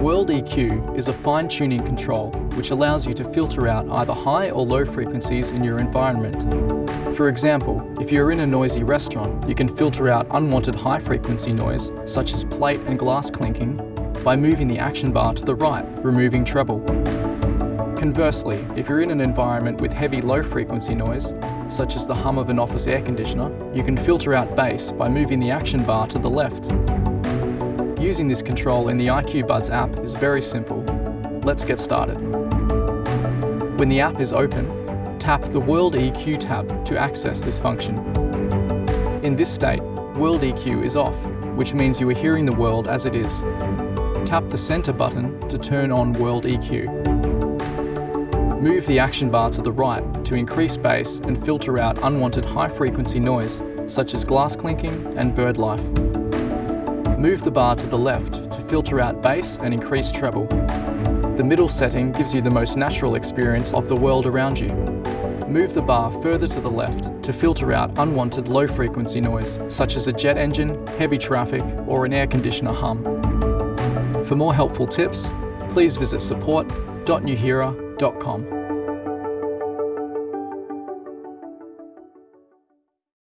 World EQ is a fine-tuning control which allows you to filter out either high or low frequencies in your environment. For example, if you're in a noisy restaurant, you can filter out unwanted high-frequency noise, such as plate and glass clinking, by moving the action bar to the right, removing treble. Conversely, if you're in an environment with heavy low-frequency noise, such as the hum of an office air conditioner, you can filter out bass by moving the action bar to the left. Using this control in the IQ Buds app is very simple. Let's get started. When the app is open, tap the World EQ tab to access this function. In this state, World EQ is off, which means you are hearing the world as it is. Tap the center button to turn on World EQ. Move the action bar to the right to increase bass and filter out unwanted high-frequency noise, such as glass clinking and bird life. Move the bar to the left to filter out bass and increase treble. The middle setting gives you the most natural experience of the world around you. Move the bar further to the left to filter out unwanted low-frequency noise, such as a jet engine, heavy traffic, or an air conditioner hum. For more helpful tips, please visit support.nuheara.com.